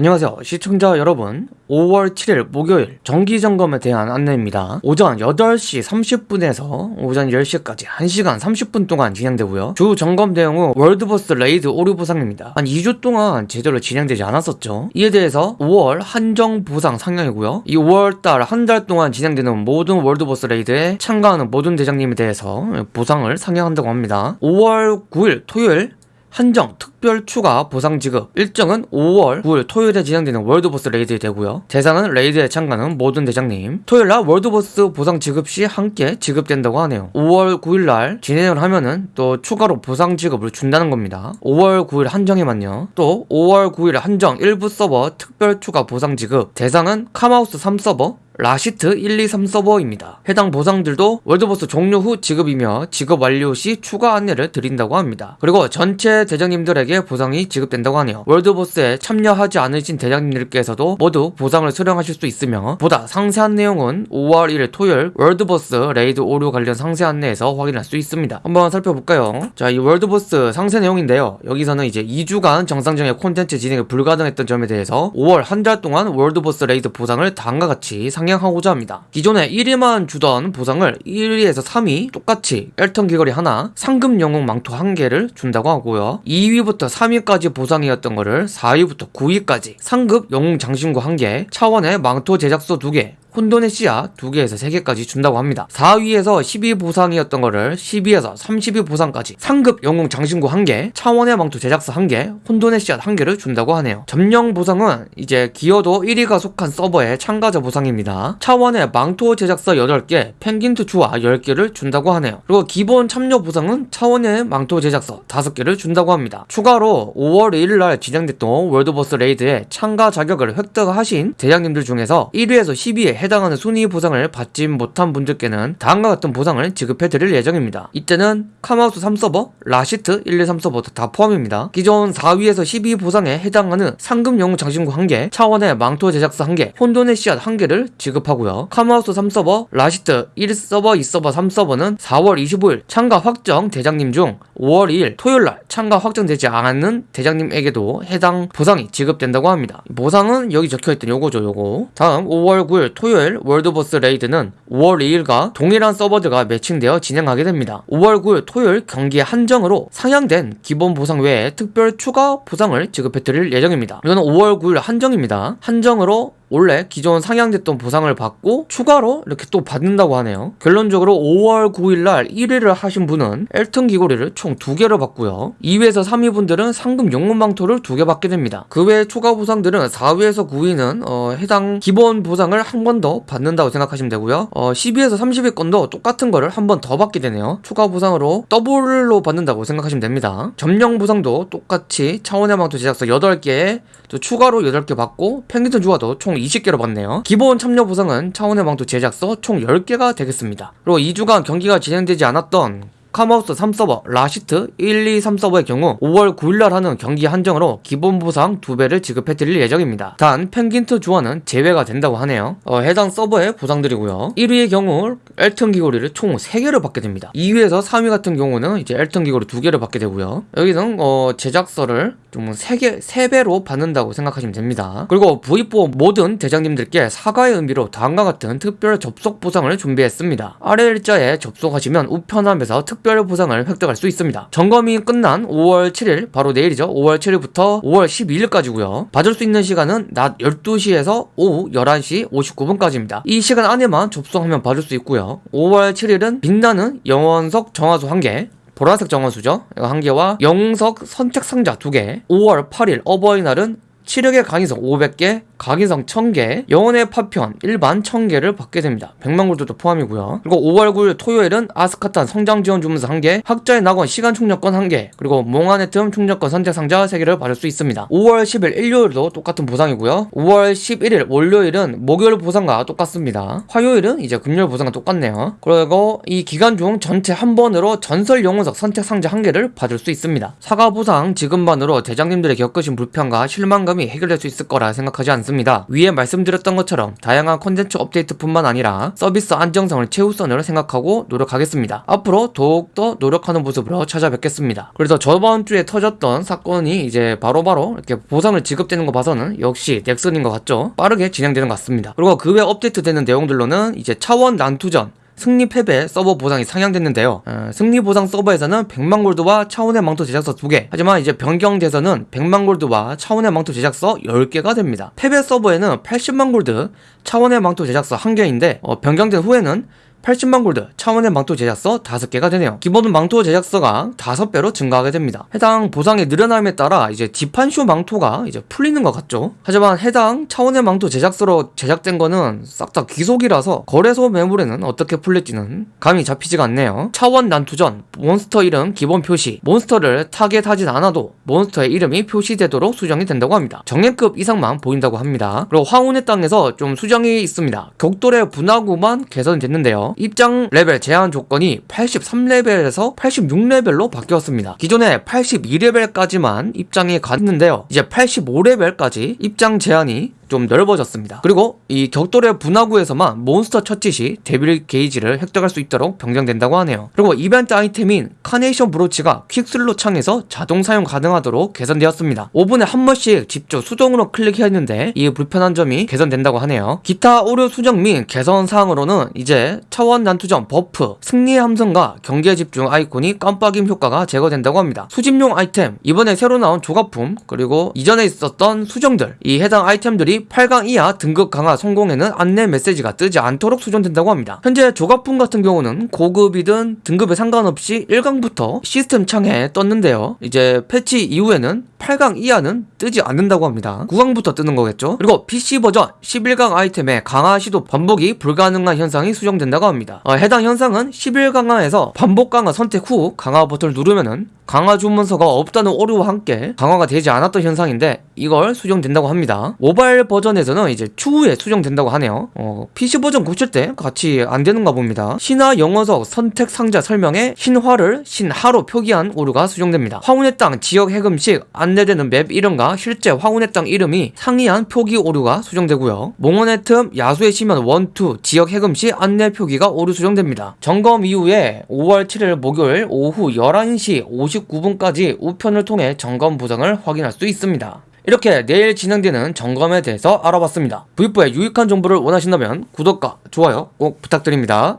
안녕하세요. 시청자 여러분 5월 7일 목요일 정기점검에 대한 안내입니다. 오전 8시 30분에서 오전 10시까지 1시간 30분 동안 진행되고요. 주 점검 내용은 월드보스 레이드 오류 보상입니다. 한 2주 동안 제대로 진행되지 않았었죠. 이에 대해서 5월 한정 보상 상향이고요. 이 5월달 한 달 동안 진행되는 모든 월드보스 레이드에 참가하는 모든 대장님에 대해서 보상을 상향한다고 합니다. 5월 9일 토요일 한정 특별 추가 보상 지급. 일정은 5월 9일 토요일에 진행되는 월드보스 레이드에 되고요. 대상은 레이드에 참가하는 모든 대장님. 토요일날 월드보스 보상 지급 시 함께 지급된다고 하네요. 5월 9일날 진행을 하면은 또 추가로 보상 지급을 준다는 겁니다. 5월 9일 한정에만요. 또 5월 9일 한정 일부 서버 특별 추가 보상 지급. 대상은 카마우스 3 서버 라시트 123 서버입니다. 해당 보상들도 월드보스 종료 후 지급이며 지급 완료 시 추가 안내를 드린다고 합니다. 그리고 전체 대장님들에게 보상이 지급된다고 하네요. 월드보스에 참여하지 않으신 대장님들께서도 모두 보상을 수령하실 수 있으며 보다 상세한 내용은 5월 1일 토요일 월드보스 레이드 오류 관련 상세 안내에서 확인할 수 있습니다. 한번 살펴볼까요? 자, 이 월드보스 상세 내용인데요. 여기서는 이제 2주간 정상적인 콘텐츠 진행이 불가능했던 점에 대해서 5월 한 달 동안 월드보스 레이드 보상을 다음과 같이 상 상향하고자 합니다. 기존에 1위만 주던 보상을 1위에서 3위 똑같이 엘턴 귀걸이 하나, 상급 영웅 망토 한 개를 준다고 하고요. 2위부터 3위까지 보상이었던 거를 4위부터 9위까지 상급 영웅 장신구 한 개, 차원의 망토 제작서 두 개, 혼돈의 씨앗 2개에서 3개까지 준다고 합니다. 4위에서 10위 보상이었던 거를 10위에서 30위 보상까지 상급 영웅 장신구 1개, 차원의 망토 제작서 1개, 혼돈의 씨앗 1개를 준다고 하네요. 점령 보상은 이제 기여도 1위가 속한 서버의 참가자 보상입니다. 차원의 망토 제작서 8개, 펭귄트 주화 10개를 준다고 하네요. 그리고 기본 참여 보상은 차원의 망토 제작서 5개를 준다고 합니다. 추가로 5월 1일날 진행됐던 월드보스 레이드에 참가 자격을 획득하신 대장님들 중에서 1위에서 12위에 해당하는 순위 보상을 받지 못한 분들께는 다음과 같은 보상을 지급해 드릴 예정입니다. 이때는 카마우스 3서버, 라시트 1, 2, 3 서버 다 포함입니다. 기존 4위에서 10위 보상에 해당하는 상급 영웅 장신구 1개, 차원의 망토 제작서 1개, 혼돈의 씨앗 1개를 지급하고요. 카마우스 3서버, 라시트 1서버, 2서버, 3서버는 4월 25일 참가 확정 대장님 중 5월 2일 토요일날 참가 확정되지 않은 대장님에게도 해당 보상이 지급된다고 합니다. 보상은 여기 적혀있던 요거죠 요거 다음 5월 9일 토요일 토요일 월드보스 레이드는 5월 2일과 동일한 서버들과 매칭되어 진행하게 됩니다. 5월 9일 토요일 경기 한정으로 상향된 기본 보상 외에 특별 추가 보상을 지급해드릴 예정입니다. 이거는 5월 9일 한정입니다. 한정으로 원래 기존 상향됐던 보상을 받고 추가로 이렇게 또 받는다고 하네요. 결론적으로 5월 9일날 1위를 하신 분은 엘튼 귀걸이를 총 2개를 받고요. 2위에서 3위 분들은 상급 영웅 망토를 2개 받게 됩니다. 그 외 추가 보상들은 4위에서 9위는 어, 해당 기본 보상을 한 번 더 받는다고 생각하시면 되고요. 어, 10위에서 30위권도 똑같은 거를 한 번 더 받게 되네요. 추가 보상으로 더블로 받는다고 생각하시면 됩니다. 점령 보상도 똑같이 차원의 망토 제작서 8개에 또 추가로 8개 받고 펭귄트 주화도 총 20개로 받네요. 기본 참여 보상은 차원의 망토 제작서 총 10개가 되겠습니다. 그리고 2주간 경기가 진행되지 않았던 카마우스 3서버, 라시트 1, 2, 3서버의 경우 5월 9일날 하는 경기 한정으로 기본 보상 2배를 지급해드릴 예정입니다. 단 펭귄트 주화는 제외가 된다고 하네요. 어, 해당 서버의 보상들이고요. 1위의 경우 엘튼 귀걸이를 총 3개를 받게 됩니다. 2위에서 3위 같은 경우는 이제 엘튼 귀걸이 2개를 받게 되고요. 여기는 어, 제작서를 좀 3개, 3배로 받는다고 생각하시면 됩니다. 그리고 V4 모든 대장님들께 사과의 의미로 다음과 같은 특별 접속 보상을 준비했습니다. 아래 일자에 접속하시면 우편함에서 특 특별 보상을 획득할 수 있습니다. 점검이 끝난 5월 7일 바로 내일이죠. 5월 7일부터 5월 12일까지고요. 받을 수 있는 시간은 낮 12시에서 오후 11시 59분까지입니다. 이 시간 안에만 접속하면 받을 수 있고요. 5월 7일은 빛나는 영원석 정화수 1개 보라색 정원수죠. 한 개와 영석 선착 상자 두 개. 5월 8일 어버이날은 치력의 강의석 500개, 각인성 1000개, 영혼의 파편 일반 1000개를 받게 됩니다. 100만 골드도 포함이고요. 그리고 5월 9일 토요일은 아스카탄 성장 지원 주문서 1개, 학자의 낙원 시간 충전권 1개, 그리고 몽환의 틈 충전권 선택 상자 3개를 받을 수 있습니다. 5월 10일 일요일도 똑같은 보상이고요. 5월 11일 월요일은 목요일 보상과 똑같습니다. 화요일은 이제 금요일 보상과 똑같네요. 그리고 이 기간 중 전체 한 번으로 전설 영혼석 선택 상자 1개를 받을 수 있습니다. 사과 보상 지급만으로 대장님들이 겪으신 불편과 실망감 이 점이 해결될 수 있을 거라 생각하지 않습니다. 위에 말씀드렸던 것처럼 다양한 콘텐츠 업데이트뿐만 아니라 서비스 안정성을 최우선으로 생각하고 노력하겠습니다. 앞으로 더욱더 노력하는 모습으로 찾아뵙겠습니다. 그래서 저번 주에 터졌던 사건이 이제 바로바로 이렇게 보상을 지급되는 거 봐서는 역시 넥슨인 것 같죠? 빠르게 진행되는 것 같습니다. 그리고 그 외 업데이트 되는 내용들로는 이제 차원 난투전 승리 패배 서버 보상이 상향됐는데요. 어, 승리 보상 서버에서는 100만 골드와 차원의 망토 제작서 2개. 하지만 이제 변경돼서는 100만 골드와 차원의 망토 제작서 10개가 됩니다. 패배 서버에는 80만 골드, 차원의 망토 제작서 1개인데 어, 변경된 후에는 80만 골드, 차원의 망토 제작서 5개가 되네요. 기본 망토 제작서가 5배로 증가하게 됩니다. 해당 보상의 늘어남에 따라 이제 지판쇼 망토가 이제 풀리는 것 같죠. 하지만 해당 차원의 망토 제작서로 제작된 거는 싹 다 귀속이라서 거래소 매물에는 어떻게 풀릴지는 감이 잡히지가 않네요. 차원 난투전, 몬스터 이름 기본 표시, 몬스터를 타겟하진 않아도 몬스터의 이름이 표시되도록 수정이 된다고 합니다. 정예급 이상만 보인다고 합니다. 그리고 황혼의 땅에서 좀 수정이 있습니다. 격돌의 분화구만 개선됐는데요. 입장 레벨 제한 조건이 83레벨에서 86레벨로 바뀌었습니다. 기존에 82레벨까지만 입장이 갔는데요. 이제 85레벨까지 입장 제한이 좀 넓어졌습니다. 그리고 이 격돌의 분화구에서만 몬스터 처치 시 데빌 게이지를 획득할 수 있도록 변경된다고 하네요. 그리고 이벤트 아이템인 카네이션 브로치가 퀵슬롯 창에서 자동 사용 가능하도록 개선되었습니다. 5분에 한 번씩 직접 수동으로 클릭했는데 이 불편한 점이 개선된다고 하네요. 기타 오류 수정 및 개선 사항으로는 이제 차원 난투전 버프, 승리의 함성과 경계 집중 아이콘이 깜빡임 효과가 제거된다고 합니다. 수집용 아이템, 이번에 새로 나온 조각품, 그리고 이전에 있었던 수정들, 이 해당 아이템들이 8강 이하 등급 강화 성공에는 안내 메시지가 뜨지 않도록 수정된다고 합니다. 현재 조각품 같은 경우는 고급이든 등급에 상관없이 1강부터 시스템 창에 떴는데요. 이제 패치 이후에는 8강 이하는 뜨지 않는다고 합니다. 9강부터 뜨는 거겠죠? 그리고 PC 버전 11강 아이템의 강화 시도 반복이 불가능한 현상이 수정된다고 합니다. 어, 해당 현상은 11 강화에서 반복 강화 선택 후 강화 버튼을 누르면은 강화 주문서가 없다는 오류와 함께 강화가 되지 않았던 현상인데 이걸 수정된다고 합니다. 모바일 버전에서는 이제 추후에 수정된다고 하네요. 어, PC 버전 고칠 때 같이 안 되는가 봅니다. 신화 영혼석 선택 상자 설명에 신화를 신하로 표기한 오류가 수정됩니다. 황혼의 땅 지역 해금 시 안내되는 맵 이름과 실제 황혼의 땅 이름이 상이한 표기 오류가 수정되고요. 몽원의 틈 야수의 심연 1, 2 지역 해금시 안내 표기가 오류 수정됩니다. 점검 이후에 5월 7일 목요일 오후 11시 59분까지 우편을 통해 점검 보상을 확인할 수 있습니다. 이렇게 내일 진행되는 점검에 대해서 알아봤습니다. V4의 유익한 정보를 원하신다면 구독과 좋아요 꼭 부탁드립니다.